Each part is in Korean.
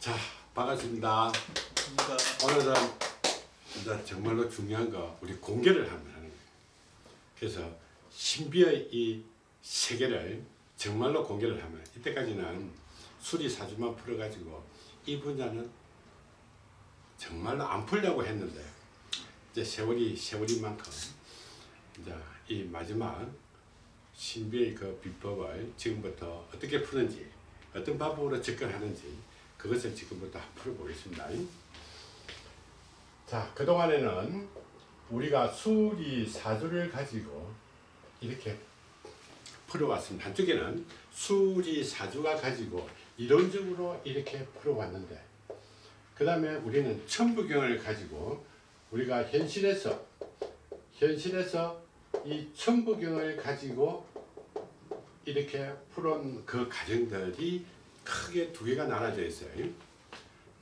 자, 반갑습니다. 그러니까 오늘은 이제 정말로 중요한 거 우리 공개를 한번 하는 거예요. 그래서 신비의 이 세계를 정말로 공개를 하면 이때까지는 수리사주만 풀어가지고 이 분야는 정말로 안 풀려고 했는데 이제 세월이 세월인만큼 이제 이 마지막 신비의 그 비법을 지금부터 어떻게 푸는지 어떤 방법으로 접근하는지 그것을 지금부터 풀어보겠습니다. 자 그동안에는 우리가 수리 사주를 가지고 이렇게 풀어왔습니다. 한쪽에는 수리 사주가 가지고 이론적으로 이렇게 풀어왔는데 그 다음에 우리는 천부경을 가지고 우리가 현실에서 현실에서 이 천부경을 가지고 이렇게 풀은 그 과정들이 크게 두 개가 나눠져 있어요.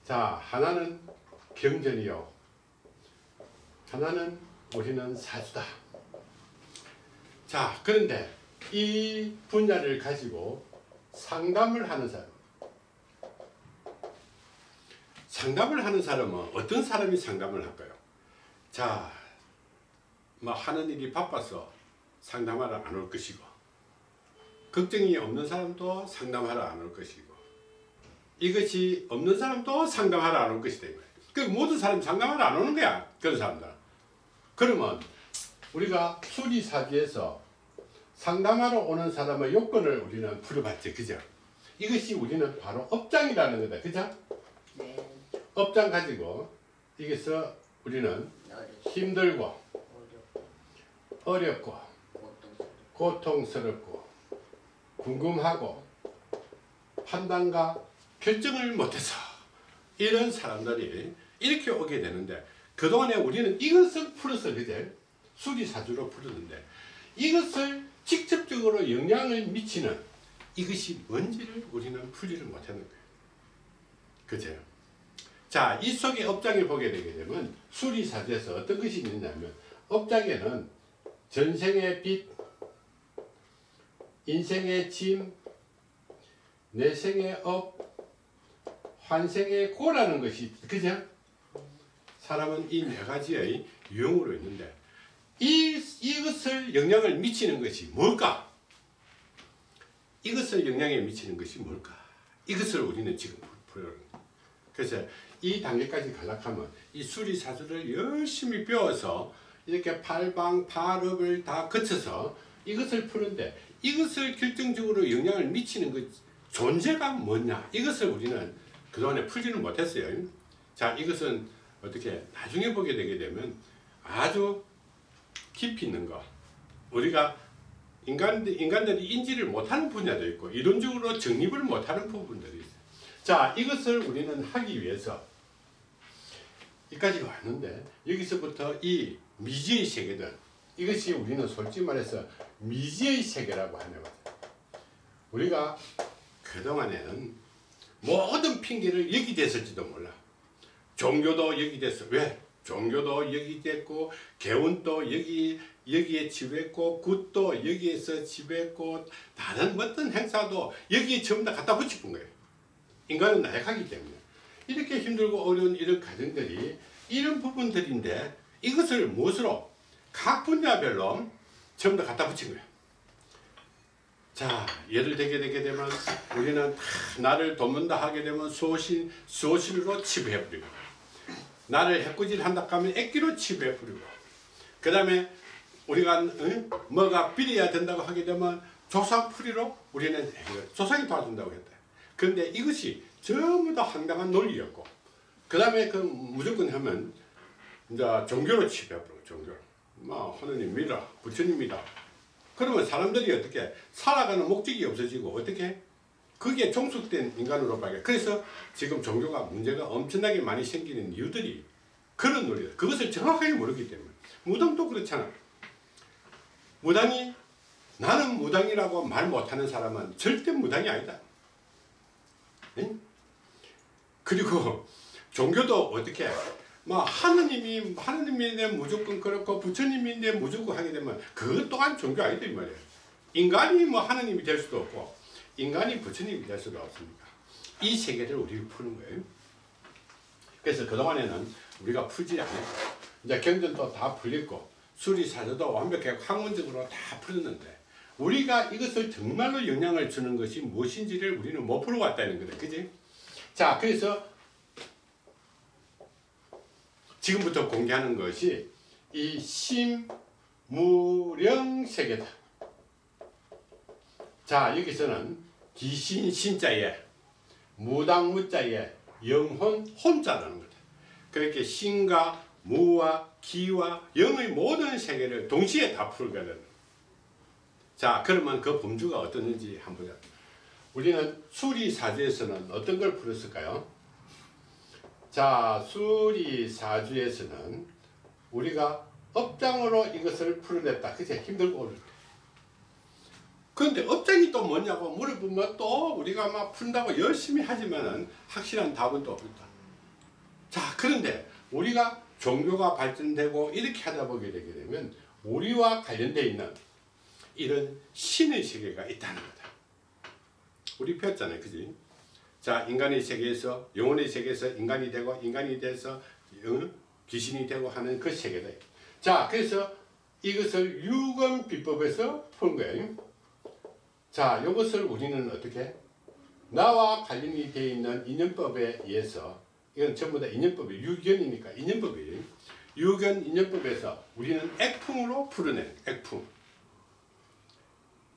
자, 하나는 경전이요. 하나는 우리는 사주다. 자, 그런데 이 분야를 가지고 상담을 하는 사람. 상담을 하는 사람은 어떤 사람이 상담을 할까요? 자, 뭐 하는 일이 바빠서 상담하러 안 올 것이고 걱정이 없는 사람도 상담하러 안 올 것이고 이것이 없는 사람도 상담하러 안 올 것이다 그 모든 사람이 상담하러 안 오는 거야 그런 사람들 그러면 우리가 수리사기에서 상담하러 오는 사람의 요건을 우리는 풀어봤지 그죠? 이것이 우리는 바로 업장이라는 거다 그죠? 네, 업장 가지고 여기서 우리는 힘들고 어렵고 고통스럽고 궁금하고 판단과 결정을 못해서 이런 사람들이 이렇게 오게 되는데 그동안에 우리는 이것을 풀어서 그제 수리사주로 풀었는데 이것을 직접적으로 영향을 미치는 이것이 뭔지를 우리는 풀지를 못하는 거예요. 그죠? 자, 이 속에 업장을 보게 되게 되면 수리사주에서 어떤 것이 있느냐면 업장에는 전생의 빚, 인생의 짐, 내 생의 업, 환생의 고라는 것이 그죠? 사람은 이 네 가지의 유형으로 있는데 이, 이것을 영향을 미치는 것이 뭘까? 이것을 영향에 미치는 것이 뭘까? 이것을 우리는 지금 풀어요. 그래서 이 단계까지 가려면 이 수리사주를 열심히 배워서 이렇게 팔방, 팔업을 다 거쳐서 이것을 푸는데 이것을 결정적으로 영향을 미치는 그 존재가 뭐냐 이것을 우리는 그동안에 풀지는 못했어요. 자 이것은 어떻게 나중에 보게 되게 되면 아주 깊이 있는 거 우리가 인간들, 인간들이 인지를 못하는 분야도 있고 이론적으로 정립을 못하는 부분들이 있어요. 자 이것을 우리는 하기 위해서 여기까지 왔는데 여기서부터 이 미지의 세계들 이것이 우리는 솔직히 말해서 미지의 세계라고 하는 거죠. 우리가 그동안에는 모든 핑계를 여기 됐을지도 몰라. 종교도 여기 됐어. 왜? 종교도 여기 됐고 개운도 여기 여기에 지배했고 굿도 여기에서 지배했고 다른 어떤 행사도 여기에 전부 다 갖다 붙이는 거예요. 인간은 나약하기 때문에 이렇게 힘들고 어려운 이런 과정들이 이런 부분들인데 이것을 무엇으로 각 분야별로 전부 다 갖다 붙인 거예요. 자, 예를 들게 되게 되면 우리는 다 나를 돕는다 하게 되면 소신, 소신으로 치부해버리고 나를 해꾸질 한다 하면 액기로 치부해버리고 그 다음에 우리가 응? 뭐가 비려야 된다고 하게 되면 조상풀이로 우리는 조상이 도와준다고 했다. 그런데 이것이 전부 다 황당한 논리였고 그 다음에 그 무조건 하면 이제 종교로 치부해버리고 종교로 뭐 하느님 믿어 부처님 믿어 그러면 사람들이 어떻게 살아가는 목적이 없어지고 어떻게 그게 종속된 인간으로 봐요. 그래서 지금 종교가 문제가 엄청나게 많이 생기는 이유들이 그런 논리다. 그것을 정확하게 모르기 때문에 무당도 그렇잖아. 무당이 나는 무당이라고 말 못하는 사람은 절대 무당이 아니다. 응? 그리고 종교도 어떻게 뭐 하느님이 하느님인데 무조건 그렇고 부처님인데 무조건 하게 되면 그것 또한 종교 아니다 이 말이에요. 인간이 뭐 하느님이 될 수도 없고 인간이 부처님이 될 수도 없습니다. 이 세계를 우리가 푸는 거예요. 그래서 그동안에는 우리가 풀지 않았고 이제 경전도 다 풀렸고 수리사조도 완벽하게 학문적으로 다 풀었는데 우리가 이것을 정말로 영향을 주는 것이 무엇인지를 우리는 못 풀어 왔다는 거다. 그지? 자, 그래서 지금부터 공개하는 것이 이 심무령 세계다. 자, 여기서는 기신 신자에 무당 무자에 영혼 혼자라는 거다. 그렇게 신과 무와 기와 영의 모든 세계를 동시에 다 풀거든. 자, 그러면 그 범주가 어떻는지 한번. 우리는 수리사주에서는 어떤 걸 풀었을까요? 자, 수리사주에서는 우리가 업장으로 이것을 풀어냈다. 그치? 힘들고 어려울 때. 그런데 업장이 또 뭐냐고 물어보면 또 우리가 막 푼다고 열심히 하지만은 확실한 답은 또 없다. 자, 그런데 우리가 종교가 발전되고 이렇게 하다 보게 되게 되면 우리와 관련되어 있는 이런 신의 세계가 있다는 거다. 우리 배웠잖아요. 그지? 자, 인간의 세계에서 영혼의 세계에서 인간이 되고 인간이 돼서 어? 귀신이 되고 하는 그 세계다. 자, 그래서 이것을 유금 비법에서 푼 거예요. 자, 이것을 우리는 어떻게 나와 관련이 되어 있는 인연법에 의해서 이건 전부 다 인연법이 유견이니까 인연법이에요. 유견 인연법에서 우리는 액풍으로 풀어낸 액풍.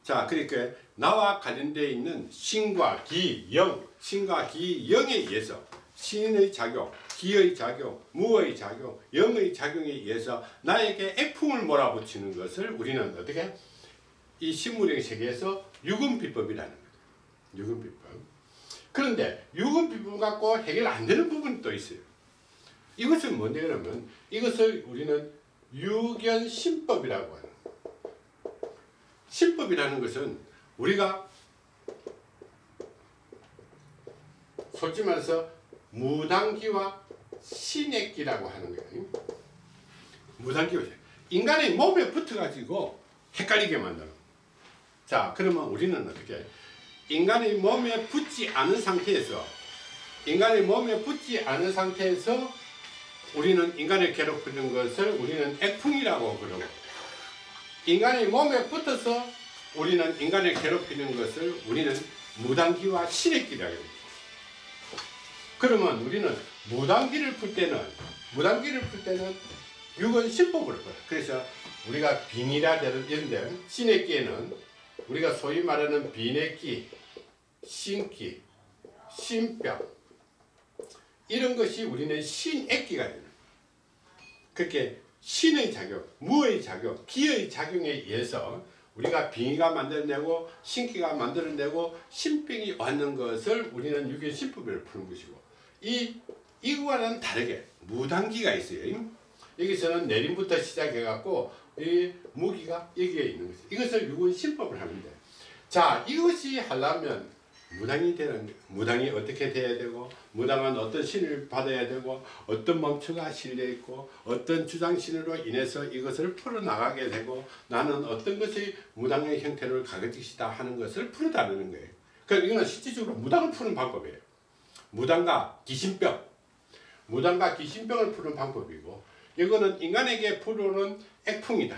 자, 그러니까 나와 관련되어 있는 신과 기, 영, 신과 기, 영에 의해서 신의 작용, 기의 작용, 무의 작용, 영의 작용에 의해서 나에게 액풍을 몰아붙이는 것을 우리는 어떻게 이 신무령 세계에서 유금비법이라는 거죠. 유금비법. 그런데 유금비법 갖고 해결 안 되는 부분이 또 있어요. 이것은 뭔데 그러면 이것을 우리는 유견신법이라고 거예요. 신법이라는 것은 우리가 솔직히 말해서 무당기와 신액기라고 하는 거예요. 무당기와 인간의 몸에 붙어가지고 헷갈리게 만드는. 자, 그러면 우리는 어떻게 인간의 몸에 붙지 않은 상태에서 인간의 몸에 붙지 않은 상태에서 우리는 인간을 괴롭히는 것을 우리는 액풍이라고 그러고 인간의 몸에 붙어서 우리는 인간을 괴롭히는 것을 우리는 무당기와 신액기라고 합니다. 그러면 우리는 무당기를 풀 때는 무당기를 풀 때는 육은 신법으로 풀어. 그래서 우리가 빙이라든 이런데 신액기에는 우리가 소위 말하는 비내기, 신기, 신병 이런 것이 우리는 신액기가 되는. 그렇게 신의 작용, 무의 작용, 기의 작용에 의해서 우리가 빙의가 만들어내고 신기가 만들어내고 신병이 왔는 것을 우리는 유견신법을 푸는 것이고 이 이거와는 다르게 무당기가 있어요. 여기서는 내림부터 시작해 갖고 이 무기가 여기에 있는 것이 이것을 유견신법을 하는데 자 이것이 하려면 무당이 되는 무당이 어떻게 돼야 되고 무당은 어떤 신을 받아야 되고 어떤 멈추가 실려 있고 어떤 주장신으로 인해서 이것을 풀어나가게 되고 나는 어떤 것이 무당의 형태를 것이다 하는 것을 풀어나가는 거예요. 그러니까 이거는 실질적으로 무당을 푸는 방법이에요. 무당과 귀신병 무당과 귀신병을 푸는 방법이고 이거는 인간에게 풀어오는 액풍이다.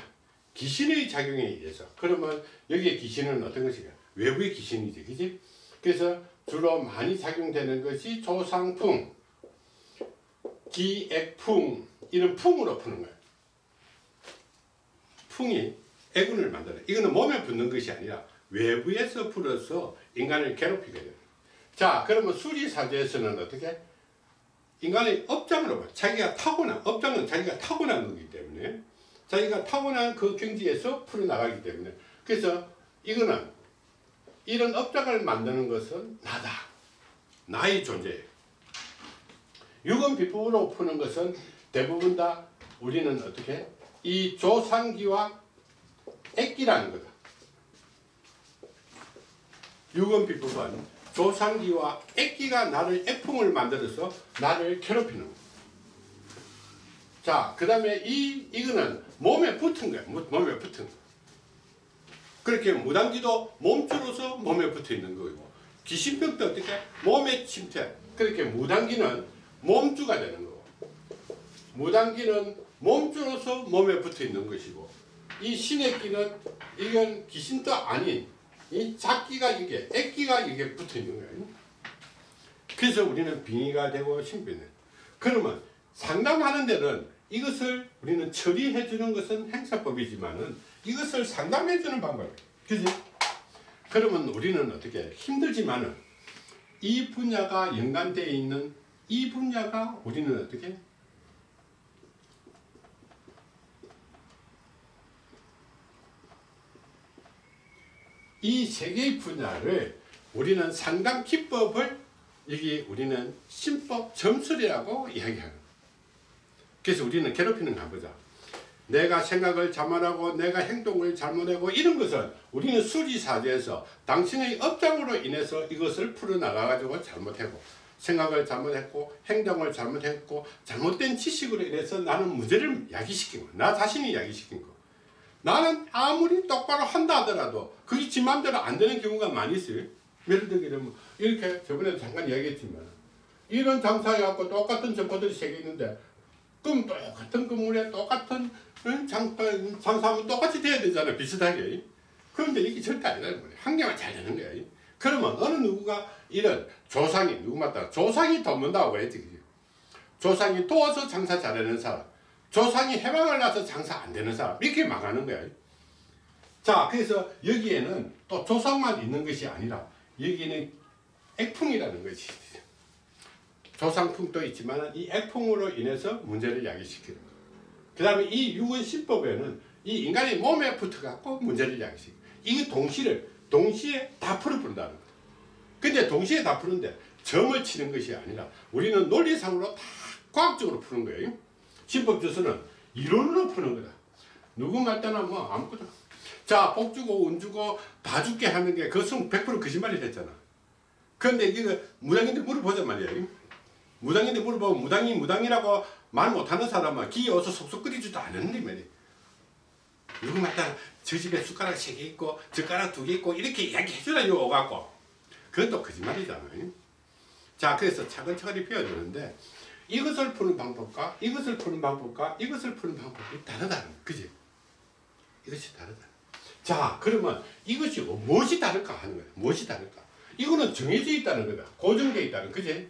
귀신의 작용에 의해서 그러면 여기에 귀신은 어떤 것이냐 외부의 귀신이지 그지? 그래서 주로 많이 작용되는 것이 조상풍, 기액풍 이런 풍으로 푸는 거예요. 풍이 애군을 만들어. 이거는 몸에 붙는 것이 아니라 외부에서 풀어서 인간을 괴롭히게 돼요. 자, 그러면 수리사주에서는 어떻게? 인간의 업장으로 봐. 자기가 타고난, 업장은 자기가 타고난 거기 때문에 자기가 타고난 그 경지에서 풀어나가기 때문에 그래서 이거는 이런 업장을 만드는 것은 나다. 나의 존재예요. 육은 비법으로 푸는 것은 대부분 다 우리는 어떻게? 이 조상기와 액기라는 거다. 육은 비법은 조상기와 액기가 나를 액풍을 만들어서 나를 괴롭히는 거야. 자, 그 다음에 이, 이거는 몸에 붙은 거야. 무- 몸에 붙은 거. 그렇게 무당기도 몸주로서 몸에 붙어 있는 거고 귀신병도 어떻게 몸에 침투해. 그렇게 무당기는 몸주가 되는 거고 무당기는 몸주로서 몸에 붙어 있는 것이고 이 신의 끼는 이건 귀신도 아닌 이 작기가 이게 액기가 이게 붙어 있는 거예요. 그래서 우리는 빙의가 되고 신비는 그러면 상담하는 데는 이것을 우리는 처리해 주는 것은 행사법이지만은 이것을 상담해 주는 방법이에요. 그지? 그러면 우리는 어떻게 힘들지만은 이 분야가 연관되어 있는 이 분야가 우리는 어떻게 이세 개의 분야를 우리는 상담 기법을 여기 우리는 신법 점술이라고 이야기하는 그래서 우리는 괴롭히는 가보자 내가 생각을 잘못하고 내가 행동을 잘못하고 이런 것은 우리는 수리사대에서 당신의 업장으로 인해서 이것을 풀어나가가지고 잘못하고 생각을 잘못했고 행동을 잘못했고 잘못된 지식으로 인해서 나는 문제를 야기시킨 거나 자신이 야기시킨 거. 나는 아무리 똑바로 한다 하더라도 그게 지 맘대로 안 되는 경우가 많이 있어요. 예를 들게 되면 이렇게 저번에도 잠깐 이야기했지만 이런 장사해갖고 똑같은 점포들이 세개 있는데 그럼 똑같은 건물에 똑같은 응? 장, 어, 장사하면 똑같이 돼야 되잖아 비슷하게. 그런데 이게 절대 아니라는 거예요. 한 개만 잘 되는 거야 그러면 어느 누구가 이런 조상이 누구 맞다? 조상이 돕는다고 했지? 조상이 도와서 장사 잘하는 사람. 조상이 해방을 나서 장사 안 되는 사람. 이렇게 망하는 거야. 자 그래서 여기에는 또 조상만 있는 것이 아니라 여기는 액풍이라는 것이 조상풍도 있지만 이 액풍으로 인해서 문제를 야기시키는 거예요. 그 다음에 이 유언신법에는 이 인간의 몸에 붙어갖고 문제를 야기시키는 거예요. 이거 동시를 동시에 다 풀어본다는 거예요. 근데 동시에 다 푸는데 점을 치는 것이 아니라 우리는 논리상으로 다 과학적으로 푸는 거예요. 신법주서는 이론으로 푸는 거다. 누구 말따나 뭐 아무것도 자, 복 주고 운 주고 다 죽게 하는 게 그것은 100% 거짓말이 됐잖아. 그런데 이게 무당인데 물어보자 말이야. 무당인데 물어보면 무당이 무당이라고 말 못하는 사람은 기에 어서 속속 끓이지도 않았는데 말이야. 누구 말따 저 집에 숟가락 세 개 있고 젓가락 두 개 있고 이렇게 이야기해주라 요 오갖고 그것도 거짓말이잖아요. 자 그래서 차근차근히 배워주는데 이것을 푸는 방법과 이것을 푸는 방법과 이것을 푸는 방법이 다르다는 거 그지? 이것이 다르다. 자 그러면 이것이 무엇이 다를까 하는 거야 무엇이 다를까 이거는 정해져 있다는 거다 고정되어 있다는 그지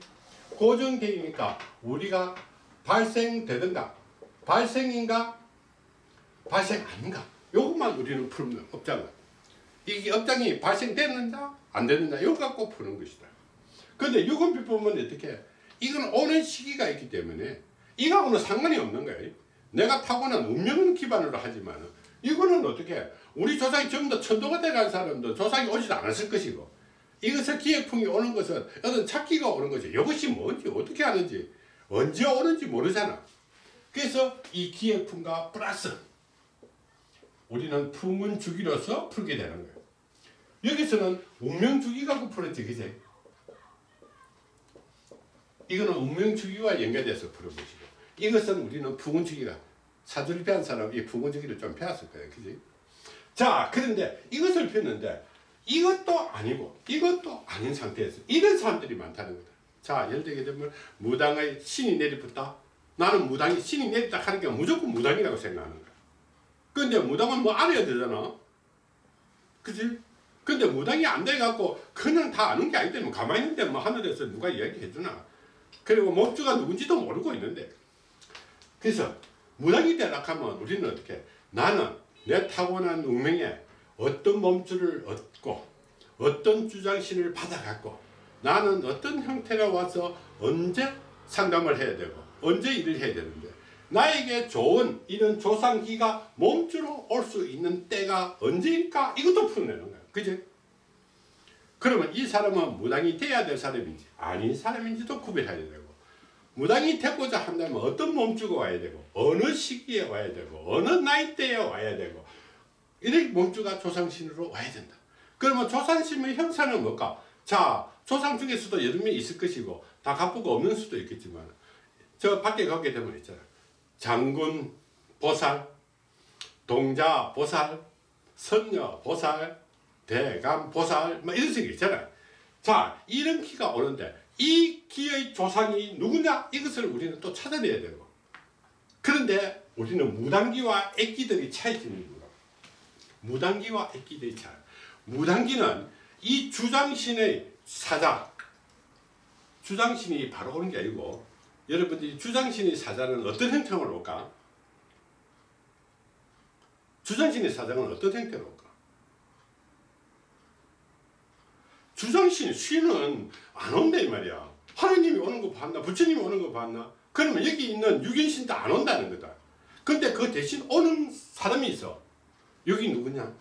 고정되어 있으니까 우리가 발생되든가 발생인가 발생 아닌가 요것만 우리는 풀면 업장은. 이게 업장이 발생되는가 안 되는가 이거 갖고 푸는 것이다. 근데 유건비법은 어떻게 이건 오는 시기가 있기 때문에 이거하고는 상관이 없는 거예요. 내가 타고난 운명을 기반으로 하지만 이거는 어떻게 우리 조상이 전부 다 천도가 돼간 사람도 조상이 오지도 않았을 것이고 이것을 기획풍이 오는 것은 어떤 찾기가 오는 거죠. 이것이 뭔지 어떻게 하는지 언제 오는지 모르잖아. 그래서 이 기획풍과 플러스 우리는 풍은 주기로서 풀게 되는 거예요. 여기서는 운명 주기 갖고 풀었지 그제? 이거는 운명 주기와 연결돼서 것이고 이것은 우리는 풍은 주기가 사주를 배운 사람이 이 풍은 주기를 좀 배웠을 거예요. 그지? 자 그런데 이것을 폈는데 이것도 아니고 이것도 아닌 상태에서 이런 사람들이 많다는 거다. 자 예를 들게 되면 무당의 신이 내리붙다. 나는 무당이 신이 내리다 게 무조건 무당이라고 생각하는 거야. 근데 무당은 뭐 알아야 되잖아. 그치? 근데 무당이 안 돼갖고 그냥 다 아는 게 아닌데 뭐 가만히 있는데 뭐 하늘에서 누가 이야기해 주나. 그리고 목주가 누군지도 모르고 있는데. 그래서 무당이 되려고 하면 우리는 어떻게? 나는 내 타고난 운명에 어떤 몸줄을 얻고 어떤 주장신을 받아갖고 나는 어떤 형태로 와서 언제 상담을 해야 되고 언제 일을 해야 되는데 나에게 좋은 이런 조상기가 몸주로 올 수 있는 때가 언제일까 이것도 풀어내는 거야 그지? 그러면 이 사람은 무당이 돼야 될 사람인지 아닌 사람인지도 구별해야 되고 무당이 되고자 한다면 어떤 몸주가 와야 되고 어느 시기에 와야 되고 어느 나이대에 와야 되고 이렇게 몸주가 조상신으로 와야 된다. 그러면 조상신의 형사는 뭘까? 자 조상 중에서도 여러 명이 있을 것이고 다 갖고가 없는 수도 있겠지만 저 밖에 가게 되면 있잖아. 장군 보살, 동자 보살, 선녀 보살, 대감 보살 뭐 이런 식이 있잖아. 자 이런 기가 오는데 이 기의 조상이 누구냐 이것을 우리는 또 찾아내야 되고 그런데 우리는 무당기와 액기들이 뭐라 무당기와 액기들이 차이 무당기는 이 주장신의 사자 주장신이 바로 오는 게 아니고 여러분들이 주장신의 사자는 어떤 형태로 올까? 주장신의 사자는 어떤 형태로 올까? 주장신 신은 안 온다 이 말이야. 하느님이 오는 거 봤나? 부처님이 오는 거 봤나? 그러면 여기 있는 유견신도 안 온다는 거다. 근데 그 대신 오는 사람이 있어. 여기 누구냐?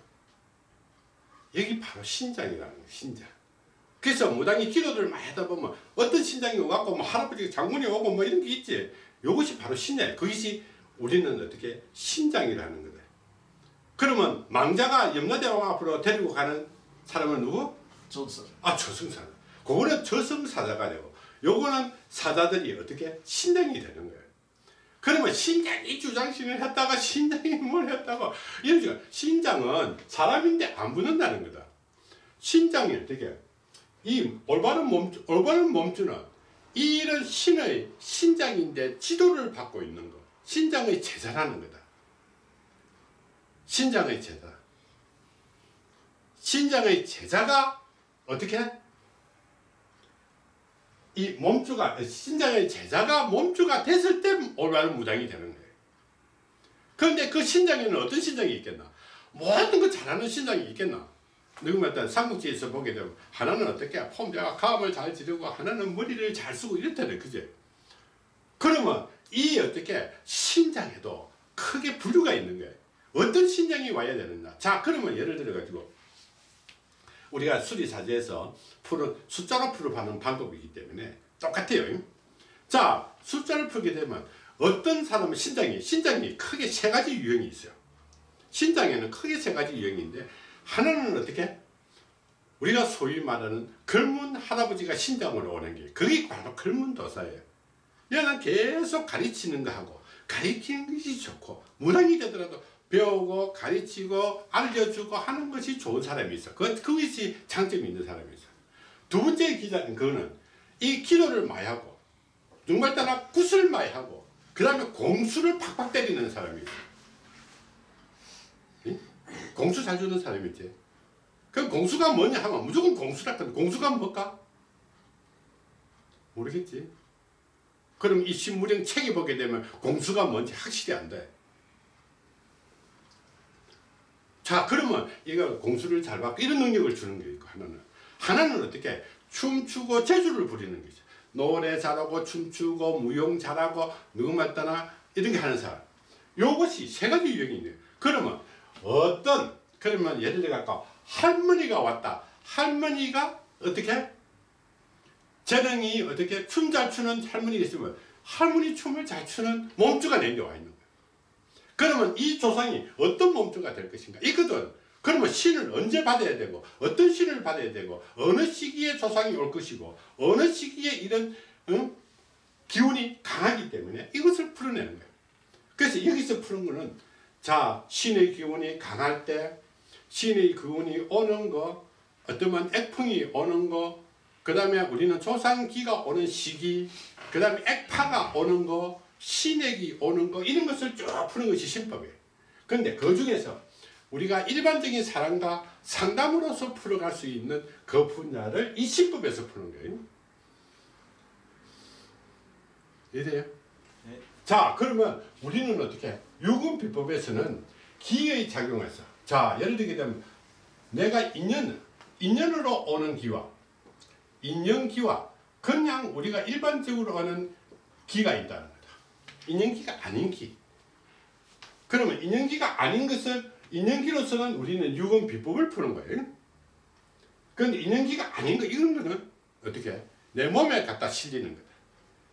여기 바로 신장이라는 거야, 신장. 그래서 무당이 기도를 많이 하다 보면 어떤 신장이 와갖고 뭐 할아버지 장군이 오고 뭐 이런 게 있지. 이것이 바로 신장이야. 그것이 우리는 어떻게 신장이라는 거다. 그러면 망자가 염라대왕 앞으로 데리고 가는 사람은 누구? 전설. 아 저승사자. 그거는 저승사자가 되고 요거는 사자들이 어떻게 신장이 되는 거예요. 그러면 신장이 주장신을 했다가 신장이 뭘 했다가 이런 식으로 신장은 사람인데 안 붙는다는 거다. 신장이 어떻게 이 올바른 몸 올바른 몸주는 이런 신의 신장인데 지도를 받고 있는 거. 신장의 제자라는 거다. 신장의 제자. 신장의 제자가 어떻게? 이 몸주가 신장의 제자가 몸주가 됐을 때 올바른 무당이 되는 거예요. 그런데 그 신장에는 어떤 신장이 있겠나? 모든 거 잘하는 신장이 있겠나? 일단 삼국지에서 보게 되면 하나는 어떻게 폼자가 가음을 잘 지르고 하나는 머리를 잘 쓰고 이렇다네 그제? 그러면 이 어떻게 신장에도 크게 부류가 있는 거예요. 어떤 신장이 와야 되느냐? 자 그러면 예를 들어 가지고 우리가 수리사제에서 풀은 숫자로 풀어가는 방법이기 때문에 똑같아요. 자, 숫자를 풀게 되면 어떤 사람은 신장이, 신장이 크게 세 가지 유형이 있어요. 신장에는 크게 세 가지 유형인데 하나는 어떻게? 우리가 소위 말하는 글문 할아버지가 신장으로 오는 게 그게 바로 글문 도사예요. 얘는 계속 가르치는 거 하고 가르치는 것이 좋고 무당이 되더라도 배우고 가르치고 알려주고 하는 것이 좋은 사람이 있어. 그, 그것이 장점이 있는 사람이 있어. 두 번째 기자는 그거는 이 기도를 많이 하고 따라 굿을 많이 하고 그 다음에 공수를 팍팍 때리는 사람이 있어. 응? 공수 잘 주는 사람이 있지. 그럼 공수가 뭐냐 하면 무조건 공수라 근데 공수가 뭘까? 모르겠지. 그럼 이 신무령 책이 보게 되면 공수가 뭔지 확실히 안 돼. 자 그러면 이거 공수를 잘 받고 이런 능력을 주는 게 있고 하나는 하나는 어떻게 춤추고 재주를 부리는 거죠 노래 잘하고 춤추고 무용 잘하고 누구 맞다나 이런 게 하는 사람. 요것이 세 가지 유형이 있네요. 그러면 어떤 그러면 예를 들어 갖고 할머니가 왔다. 할머니가 어떻게? 재능이 어떻게 춤 잘 추는 할머니가 있으면 할머니 춤을 잘 추는 몸주가 내려와 있는 거예요 그러면 이 조상이 어떤 몸주가 될 것인가 있거든 그러면 신을 언제 받아야 되고 어떤 신을 받아야 되고 어느 시기에 조상이 올 것이고 어느 시기에 이런 응? 기운이 강하기 때문에 이것을 풀어내는 거예요 그래서 여기서 푸는 거는 자 신의 기운이 강할 때 신의 기운이 오는 거 어떠면 액풍이 오는 거그 다음에 우리는 조상기가 오는 시기 그 다음에 액파가 오는 거 신액이 오는 거 이런 것을 쭉 푸는 것이 신법이에요. 그런데 그 중에서 우리가 일반적인 사람과 상담으로서 풀어갈 수 있는 그 분야를 이 신법에서 푸는 거예요. 이해돼요? 네. 자 그러면 우리는 어떻게 유금 비법에서는 기의 작용해서 자 예를 들게 되면 내가 인연 인연으로 오는 기와 인연기와 그냥 우리가 일반적으로 하는 기가 있다는. 인연기가 아닌 기. 그러면 인연기가 아닌 것을 인연기로서는 우리는 유금 비법을 푸는 거예요. 그런데 인연기가 아닌 거 이런 거는 어떻게 내 몸에 갖다 실리는 거다.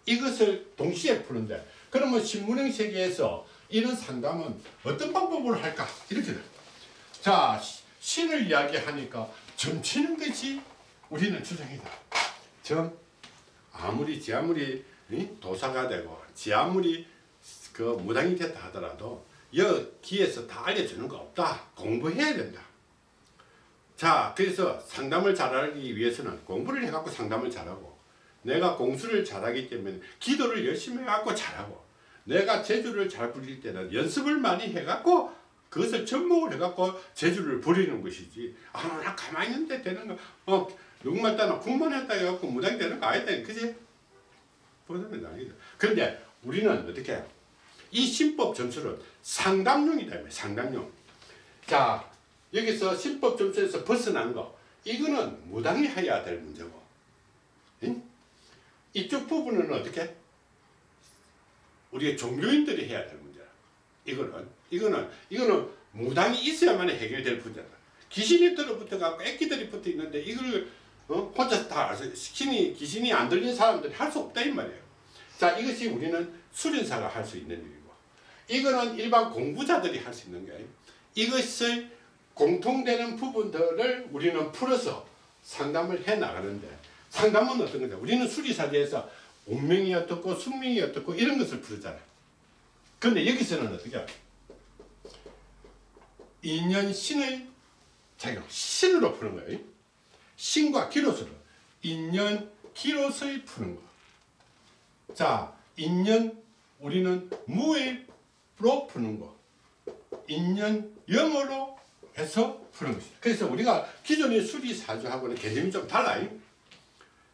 이것을 동시에 푸는데 그러면 신문행 세계에서 이런 상담은 어떤 방법으로 할까 이렇게 돼. 자 시- 신을 이야기하니까 점치는 것이 우리는 주장이다. 점 아무리 지 아무리 이? 도사가 되고 지 아무리 그 무당이 됐다 하더라도 여기에서 다 알려주는 거 없다. 공부해야 된다. 자, 그래서 상담을 잘하기 위해서는 공부를 해갖고 상담을 잘하고 내가 공수를 잘하기 때문에 기도를 열심히 해갖고 잘하고 내가 제주를 잘 부릴 때는 연습을 많이 해갖고 그것을 접목을 해갖고 제주를 부리는 것이지 아, 나 가만히 있는데 되는 거 어, 누구만 따나 국만 했다 해갖고 무당이 되는 거 아니다 그지? 그런데 우리는 어떻게 해요? 이 신법 점수는 상담용이다 상담용. 자 여기서 신법 점수에서 벗어난 거. 이거는 무당이 해야 될 문제고. 응? 이쪽 부분은 어떻게? 우리가 종교인들이 해야 될 문제야 이거는 이거는 이거는 무당이 있어야만 해결될 문제다. 귀신이 들어붙어 갖고 애기들이 붙어 있는데 이걸 어? 혼자서 다 신이 귀신이 안 들린 사람들이 할 수 없다 이 말이에요 자 이것이 우리는 수련사가 할 수 있는 일이고 이거는 일반 공부자들이 할 수 있는 거예요. 이것을 공통되는 부분들을 우리는 풀어서 상담을 해 나가는데 상담은 어떤 거냐? 우리는 수리사제에서 운명이 어떻고 숙명이 어떻고 이런 것을 풀잖아 근데 여기서는 어떻게 해요? 인연 신의 작용 신으로 푸는 거예요. 신과 기로스로 인연 기로스의 푸는 거. 자 인연 우리는 무의로 푸는 거. 인연 영어로 해서 푸는 것이다. 그래서 우리가 기존의 수리사주하고는 개념이 좀 달라요.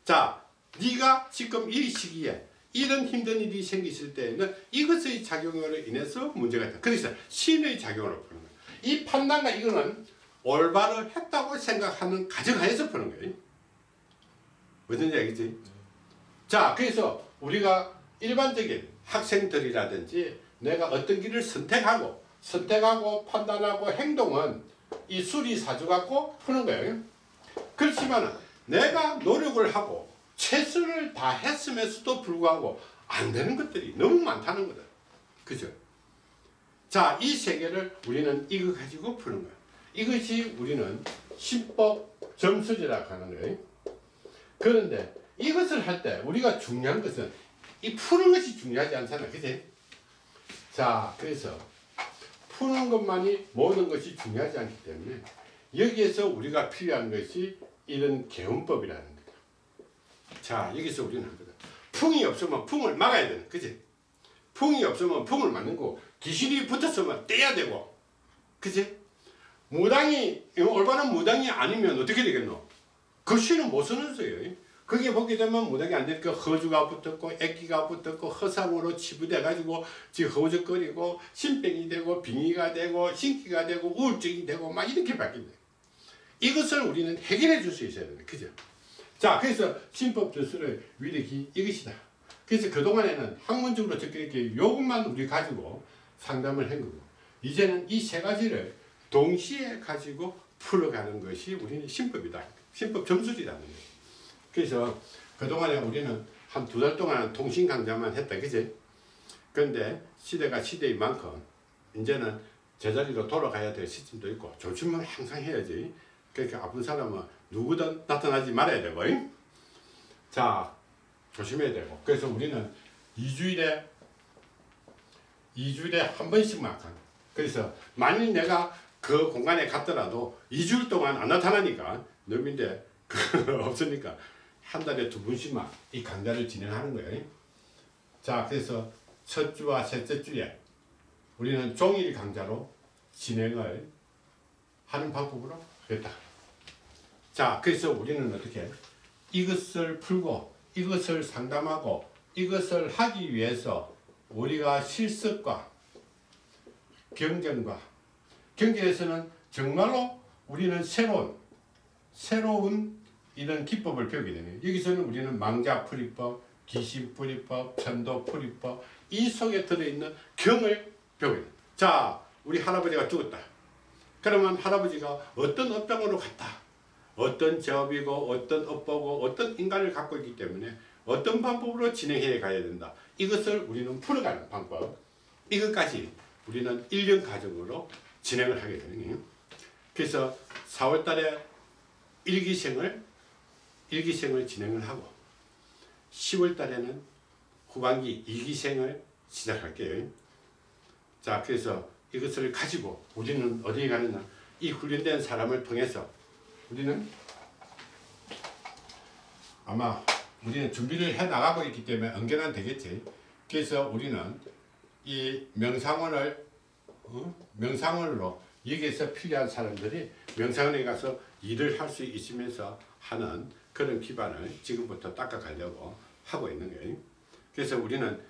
자, 네가 지금 이 시기에 이런 힘든 일이 생기실 때에는 이것의 작용으로 인해서 문제가 있다. 그래서 신의 작용으로 푸는 거예요. 이 판단과 이거는 올바로 했다고 생각하는 가정하에서 푸는 거예요. 무슨 얘기지? 자, 그래서 우리가 일반적인 학생들이라든지 내가 어떤 길을 선택하고 선택하고 판단하고 행동은 이 수리사주 갖고 푸는 거예요. 그렇지만 내가 노력을 하고 최선을 다 했음에도 불구하고 안 되는 것들이 너무 많다는 거다. 그죠? 자, 이 세계를 우리는 이거 가지고 푸는 거야. 이것이 우리는 신법 점수제라고 하는 거예요. 그런데 이것을 할 때 우리가 중요한 것은 이 푸는 것이 중요하지 않잖아. 그지? 자, 그래서 푸는 것만이 모든 것이 중요하지 않기 때문에 여기에서 우리가 필요한 것이 이런 개운법이라는 거다. 자, 여기서 우리는 한 거다. 풍이 없으면 풍을 막아야 되는, 그지? 풍이 없으면 풍을 막는 거, 귀신이 붙었으면 떼야 되고, 그지? 무당이, 올바른 무당이 아니면 어떻게 되겠노? 그 신은 못 쓰는 소예요. 그게 보게 되면 무당이 안 되니까 허주가 붙었고 애기가 붙었고 허상으로 치부돼 가지고 지금 허우적거리고 신병이 되고 빙의가 되고 신기가 되고 우울증이 되고 막 이렇게 바뀐다. 이것을 우리는 해결해 줄 수 있어야 된다. 그죠? 자, 그래서 신법 조수를 위력이 이것이다. 그래서 그동안에는 학문적으로 이렇게 요것만 우리 가지고 상담을 한 거고 이제는 이 세 가지를 동시에 가지고 풀어가는 것이 우리는 신법이다. 신법 점수지라는 거예요. 그래서 그동안에 우리는 한 두 달 동안 통신 강좌만 했다. 그지? 그런데 시대가 시대인 만큼 이제는 제자리로 돌아가야 될 시점도 있고 조심을 항상 해야지. 그러니까 아픈 사람은 누구든 나타나지 말아야 되고 잉? 자 조심해야 되고 그래서 우리는 2주일에 2주일에 한 번씩만 가 그래서 만일 내가 그 공간에 갔더라도 2주일 동안 안 나타나니까 놈인데 그 없으니까 한 달에 두 번씩만 이 강좌를 진행하는 거예요. 자, 그래서 첫 주와 셋째 주에 우리는 종일 강좌로 진행을 하는 방법으로 하겠다. 자, 그래서 우리는 어떻게 이것을 풀고 이것을 상담하고 이것을 하기 위해서 우리가 실습과 경전과 경전에서는 정말로 우리는 새로운 새로운 이런 기법을 배우게 되네요. 여기서는 우리는 망자풀이법, 귀신풀이법, 천도풀이법 이 속에 들어있는 경을 배우게 돼요. 자, 우리 할아버지가 죽었다. 그러면 할아버지가 어떤 업병으로 갔다. 어떤 제업이고 어떤 업보고 어떤 인간을 갖고 있기 때문에 어떤 방법으로 진행해 가야 된다. 이것을 우리는 풀어가는 방법. 이것까지 우리는 1년 과정으로 진행을 하게 되는 거예요. 그래서 4월 달에 일기생을 일기생을 진행을 하고 10월 달에는 후반기 이기생을 시작할게요. 자, 그래서 이것을 가지고 우리는 어디에 가느냐? 이 훈련된 사람을 통해서 우리는 아마 우리는 준비를 해 나가고 있기 때문에 언젠간 되겠지. 그래서 우리는 이 명상원을 어? 명상원으로 여기에서 필요한 사람들이 명상원에 가서 일을 할 수 있으면서 하는 그런 기반을 지금부터 닦아가려고 하고 있는 거예요. 그래서 우리는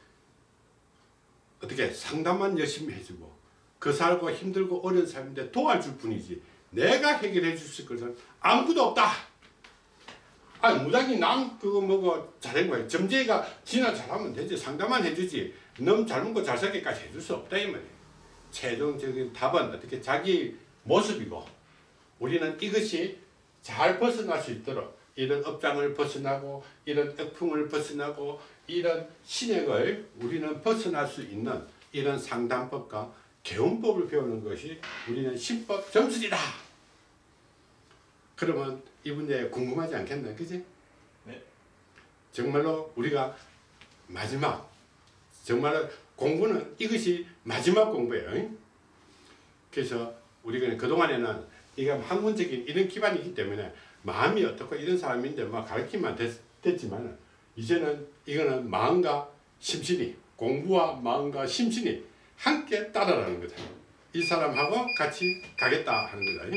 어떻게 상담만 열심히 해주고 그 살고 힘들고 어려운 삶인데 도와줄 뿐이지 내가 해결해 줄 것은 아무것도 없다. 아 무작위 남 그거 뭐고 잘한 거야. 점쟁이가 지나 잘하면 되지 상담만 해주지. 너무 젊은 거잘 살기까지 해줄 수 없다 이 말이야. 최종적인 답은 어떻게 자기 모습이고 우리는 이것이 잘 벗어날 수 있도록 이런 업장을 벗어나고 이런 액품을 벗어나고 이런 신액을 우리는 벗어날 수 있는 이런 상담법과 개운법을 배우는 것이 우리는 신법 점술이다. 그러면 이 문제 궁금하지 않겠나, 그지? 네. 정말로 우리가 마지막 정말로 공부는 이것이 마지막 공부예요. 그래서 우리가 그동안에는 이가 학문적인 이런 기반이기 때문에 마음이 어떻고 이런 사람인데 막 가르치면 됐, 됐지만 이제는 이거는 마음과 심신이 공부와 마음과 심신이 함께 따라라는 거다. 이 사람하고 같이 가겠다 하는 거다.